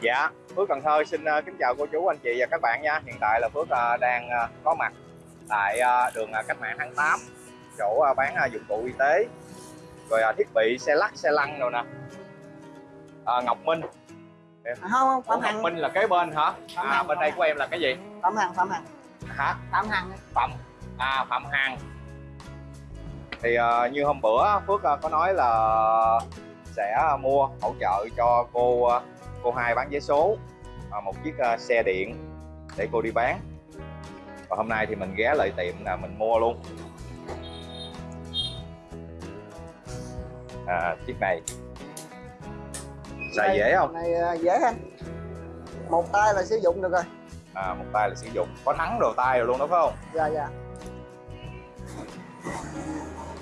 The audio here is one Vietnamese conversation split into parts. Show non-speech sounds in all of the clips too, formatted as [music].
Dạ, Phước Cần Thơ xin uh, kính chào cô chú, anh chị và các bạn nha. Hiện tại là Phước uh, đang uh, có mặt tại đường Cách mạng tháng 8 chỗ bán dụng cụ y tế rồi thiết bị xe lắc, xe lăn rồi nè. Uh, Ngọc Minh. À, không không Phạm Ngọc Hằng Minh là kế bên hả? Phạm À, Hằng, bên Phạm đây của em là cái gì? Phạm Hằng Phạm Hằng Hả? Phạm Hằng Phạm à Phạm Hằng thì uh, như hôm bữa Phước uh, có nói là sẽ mua hỗ trợ cho cô uh, cô hai bán vé số uh, một chiếc xe điện để cô đi bán. Và hôm nay thì mình ghé lại tiệm là mình mua luôn. À, chiếc này. Xài dễ không? này à, dễ anh. Một tay là sử dụng được rồi. À, một tay là sử dụng. Có thắng đồ tay rồi luôn đó phải không? Dạ dạ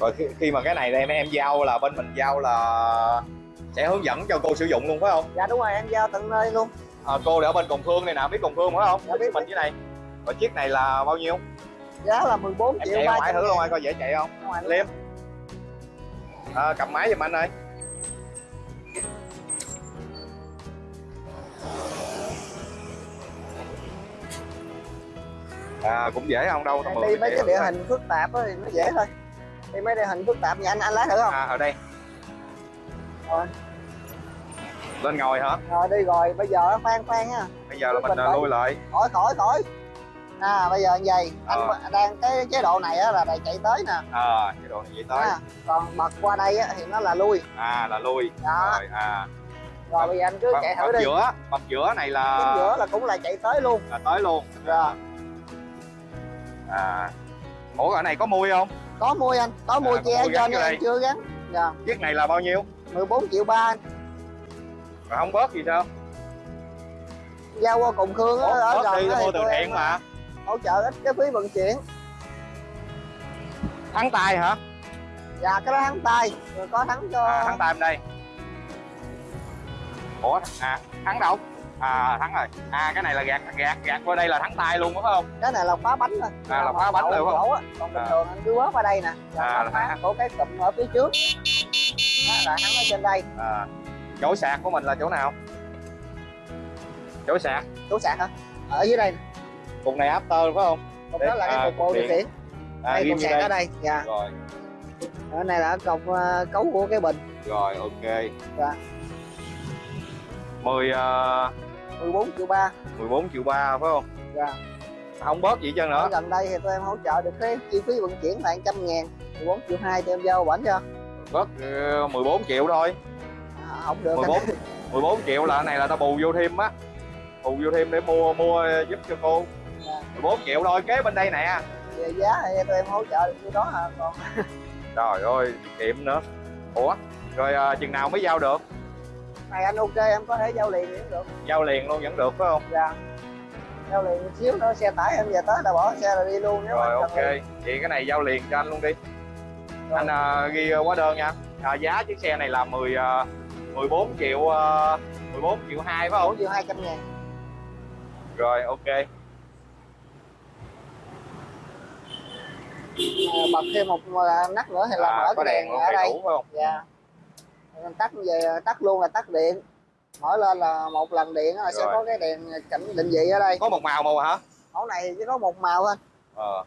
rồi khi, khi mà cái này em em giao là bên mình giao là sẽ hướng dẫn cho cô sử dụng luôn phải không? Dạ đúng rồi em giao tận nơi luôn. À, cô để ở bên Cồng Phương này nè biết Cồng Phương phải không? Dạ, biết, mình cái này. Rồi chiếc này là bao nhiêu? Giá là 14 em triệu chạy ngoài thử luôn ngàn. coi dễ chạy không? Liêm. à, cầm máy giùm anh ơi. À cũng dễ không? Đâu đi mấy cái địa hình phức tạp thì nó dễ thôi đi mấy địa hình phức tạp như anh anh lái thử không? À ở đây. Rồi. Lên ngồi hả? Rồi đi rồi bây giờ khoan khoan nha. Bây giờ là mình Mình à, lui lại. Khỏi khỏi khỏi. À bây giờ như vậy Ờ. anh đang cái chế độ này á là để chạy tới nè. À cái đồ này vậy tới. À, còn bật qua đây á thì nó là lui. À là lui. Đó. Rồi à. Rồi bây giờ anh cứ bật, chạy bật thử đi. giữa bật giữa này là chính giữa là cũng là chạy tới luôn. Là tới luôn. Rồi. à. Ủa ở này có mui không có mua anh có mua À, che cho em đây. chưa gắn? Dạ. Chiếc này là bao nhiêu? 14 triệu ba anh. Rồi không bớt gì sao? Giao qua cùng khương á bớt, ở gần đi mua từ thiện mà. hỗ trợ ít cái phí vận chuyển. Thắng tay hả? Dạ cái đó thắng tay. Rồi có thắng cho à, thắng tay bên đây ủa à thắng đâu à thắng rồi. À cái này là gạt gạt gạt qua đây là thắng tay luôn đúng không? Cái này là phá bánh thôi À, là phá bánh rồi không? á. còn bình À. thường anh cứ quát qua đây nè. À, à, là thắng. của cái cụm ở phía trước. Đó là thắng ở trên đây. À chỗ sạc của mình là chỗ nào? Chỗ sạc. Chỗ sạc hả? Ở dưới đây nè. cục này after phải không? Cục Để- đó là à, cái cục bộ cục điều điện. khiển à đây cục sạc đây. ở đây dạ. Rồi. Ở này là cục ờ, cấu của cái bình. Rồi ok. Dạ. 10 uh, 14 triệu ba. 14 triệu ba phải không? Dạ. Không bớt gì chân ở nữa. Gần đây thì tụi em hỗ trợ được cái chi phí vận chuyển là 100 ngàn 14 triệu hai tụi em giao bảnh cho. Bớt ờ, 14 triệu thôi. À, không được. 14 14 triệu là cái này là tao bù vô thêm á. Bù vô thêm để mua mua giúp cho cô. Dạ. 14 triệu thôi kế bên đây nè. Về giá thì tụi em hỗ trợ được như đó hả còn trời ơi kiệm nữa. Ủa rồi à, chừng nào mới giao được này anh ok em có thể giao liền cũng được. Giao liền luôn vẫn được phải không? Dạ. Giao liền một xíu nữa xe tải em về tới là bỏ xe là đi luôn nếu rồi ok. liền. vậy cái này giao liền cho anh luôn đi. Rồi. anh à, ghi hóa đơn nha. À, giá chiếc xe này là 10 à, 14 triệu à, 14 triệu hai phải không? 4 triệu 200 ngàn. Rồi ok. À, bật thêm một nắp nữa thì là à, mở cái đèn đèn ở đây. đủ phải không? Dạ Tắt về tắt luôn là tắt điện. Mở lên là một lần điện là sẽ có cái đèn cảnh định vị ở đây. Có một màu màu hả? Mẫu này chỉ có một màu thôi. Ờ.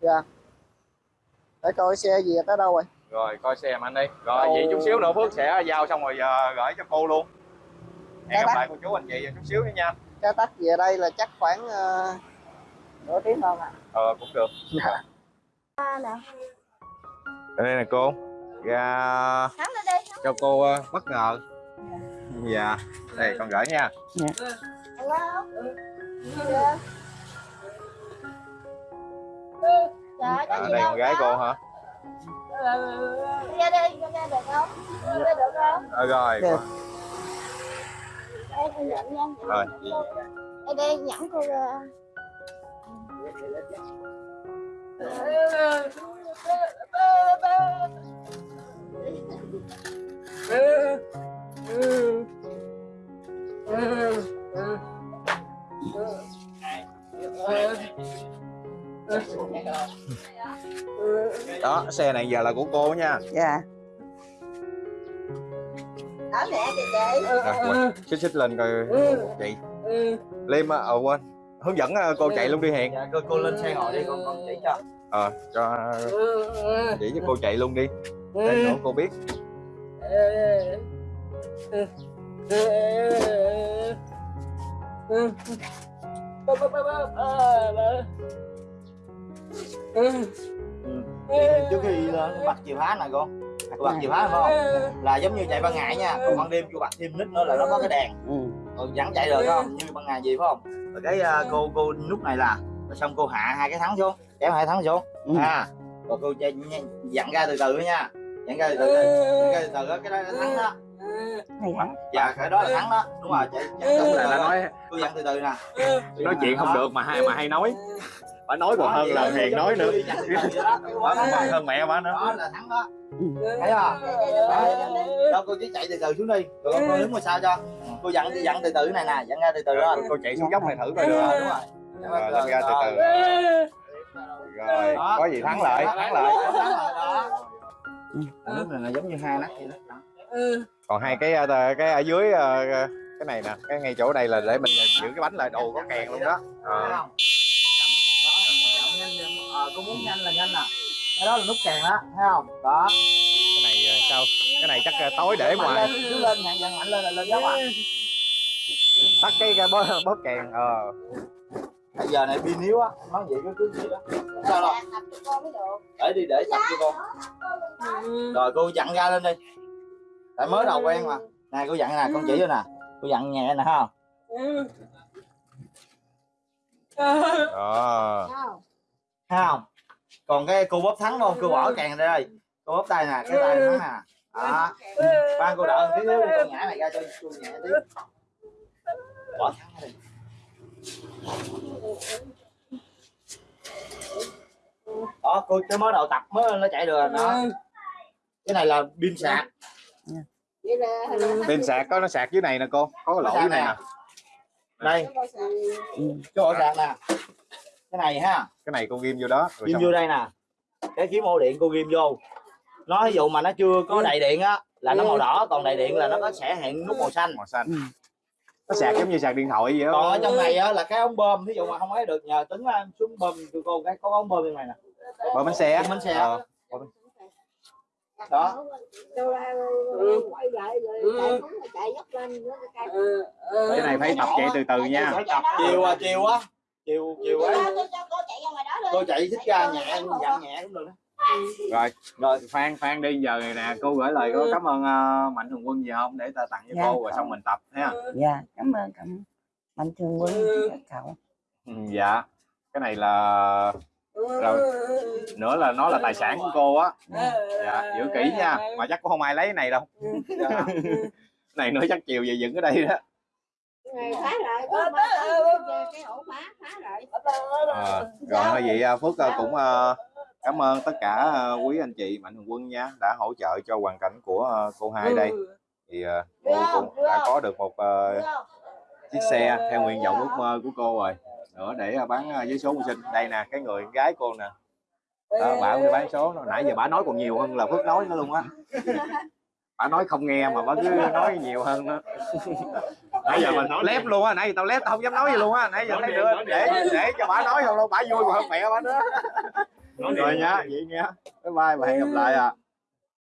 Dạ. Để coi xe gì tới đâu rồi. Rồi coi xem anh đi. Rồi Đâu- vậy chút xíu nữa phước sẽ giao xong rồi à, gửi cho cô luôn. Hẹn Dạ gặp bác. lại cô chú anh chị chút xíu nữa nha. Cái tắt về đây là chắc khoảng uh, nửa tiếng hơn à ờ cũng được. Nè. Đây nè cô. Ra đi cho cô ờ, bất ngờ. Dạ đây con gửi nha. Hello dạ. Trời có à, gì đây con gái cô hả? Ra đi ra đây được không? Ra được không? Ờ, rồi Được. đây nhận nha rồi. đây đây nhẫn cô ra đó xe này giờ là của cô nha. Dạ. Ở mẹ kìa chị. Rồi, xích xích lên coi chị. Liêm á ờ quên. Hướng dẫn ờ, cô chạy luôn đi hiền. Dạ cô, cô lên xe ngồi đi con con chỉ cho. Ờ cho chỉ cho cô chạy luôn đi. Để nữa cô biết trước khi bật chìa khóa nè con cô bật chìa khóa phải không? Là giống như chạy ban ngày nha còn ban đêm cô bật thêm nít nữa là nó có cái đèn. Ừ. còn vẫn chạy được không? Như ban ngày gì phải không? Rồi cái à, cô cô lúc này là xong cô hạ hai cái thắng xuống kéo hai thắng xuống. Ừ. à rồi cô chạy dặn ra từ từ nha dặn ra từ từ dặn ra từ từ cái đó là thắng đó. Lắm. Dạ cái đó là thắng đó. Đúng rồi chạy dặn đúng là đã nói cô dặn từ từ nè. Nói chuyện không được mà hay mà hay nói. Bà nói còn hơn là hiền nói nữa. Bà còn hơn mẹ bà nữa. Đó là thắng đó. Thấy không? Đó cô chỉ chạy từ từ xuống đi. Con đứng ngồi sao cho. Cô dặn dặn từ từ này nè dặn ra từ từ đó. Cô chạy xuống dốc này thử coi được đúng rồi. Lên ra từ từ. rồi có gì thắng lại. Thắng lại. Thắng lại đó lúc này là giống như hai nắp vậy đó còn hai cái ờ, cái ở dưới ờ, cái này nè cái ngay chỗ đây là để mình giữ cái bánh lại đồ có kèn luôn đó Ờ. ờ, cô muốn nhanh là nhanh nè cái đó là nút kèn đó thấy không đó cái này ờ, sao cái này chắc ờ, tối để ngoài lên cứ lên dặn dặn mạnh lên là lên dốc à tắt cái, cái bóp, bóp kèn ờ bây giờ này pin yếu á nói vậy cứ cứ gì đó. Không sao đâu? Được để đi để tập cho con. Rồi cô dặn ra lên đi. Tại mới đầu quen mà. Nè cô dặn nè con chỉ cho nè. Cô dặn nhẹ nè ha. Đó. Không thấy không? Còn cái cô bóp thắng không cô bỏ kèn ra đây. Cô bóp tay nè cái tay thắng nè đó. Ban cô một tí đi con nhả này ra cho cô nhẹ tí. Bỏ thắng đi đó cô cái mới đầu tập mới nó chạy được đó cái này là pin sạc. Là pin sạc có nó sạc dưới này nè cô. Có cái lỗ dưới này nè. Đây. Cái ổ sạc nè. Cái này ha. Cái này cô ghim vô đó rồi ghim xong vô đây nè. Cái kiếm ổ điện cô ghim vô. Nó ví dụ mà nó chưa có đầy điện á là nó màu đỏ còn đầy điện là nó có sẽ hiện nút màu xanh. Màu xanh nó sạc giống như sạc điện thoại vậy còn đó ở trong này á là cái ống bơm ví dụ mà không ấy được nhờ tính ra xuống bơm cho cô cái có ống bơm bên này nè. Bơm bánh xe bánh xe. Ờ. đó. Đâu ra quay lại rồi chạy xuống rồi chạy dốc lên nữa cái này phải tập chạy từ từ nha. phải tập chiều à chiều á. Chiều chiều ấy. tôi cho cô chạy ra ngoài đó đi. Cô chạy thích ra nhẹ dặn nhẹ cũng được đó rồi rồi phan phan đi giờ này nè cô gửi lời có cảm ơn ờ, mạnh thường quân gì không? Để ta tặng cho Dạ. cô rồi xong mình tập ha dạ cảm ơn cảm mạnh thường quân các cậu. Ừ, dạ. Cái này là rồi. Nữa là nó là tài sản của cô á. Dạ. Giữ kỹ nha. Mà chắc cũng không ai lấy cái này đâu. [laughs] Dạ. cái này nữa chắc chiều về dựng ở đây đó. Phá lại có cái ổ phá phá lại Ờ, rồi thôi vậy à, Phước à, cũng à, cảm ơn tất cả à, quý anh chị mạnh thường quân nha đã hỗ trợ cho hoàn cảnh của à, cô hai đây. Thì à, cô cũng đã có được một chiếc xe theo nguyện vọng ước mơ của cô rồi. Nữa để bán với số mưu sinh. Đây nè cái người gái cô nè. Đó, bà cũng đi bán số nó nãy giờ bà nói còn nhiều hơn là Phước nói nữa luôn á. [laughs] Bà nói không nghe mà bà cứ nói nhiều hơn nữa [laughs] nãy giờ mình nói lép luôn á. Nãy giờ tao lép tao không dám nói gì luôn á. Nãy giờ thấy được để để cho bà nói không đâu. Bà vui còn hơn mẹ bà nữa rồi nha vậy nha. Bye bye và hẹn gặp lại à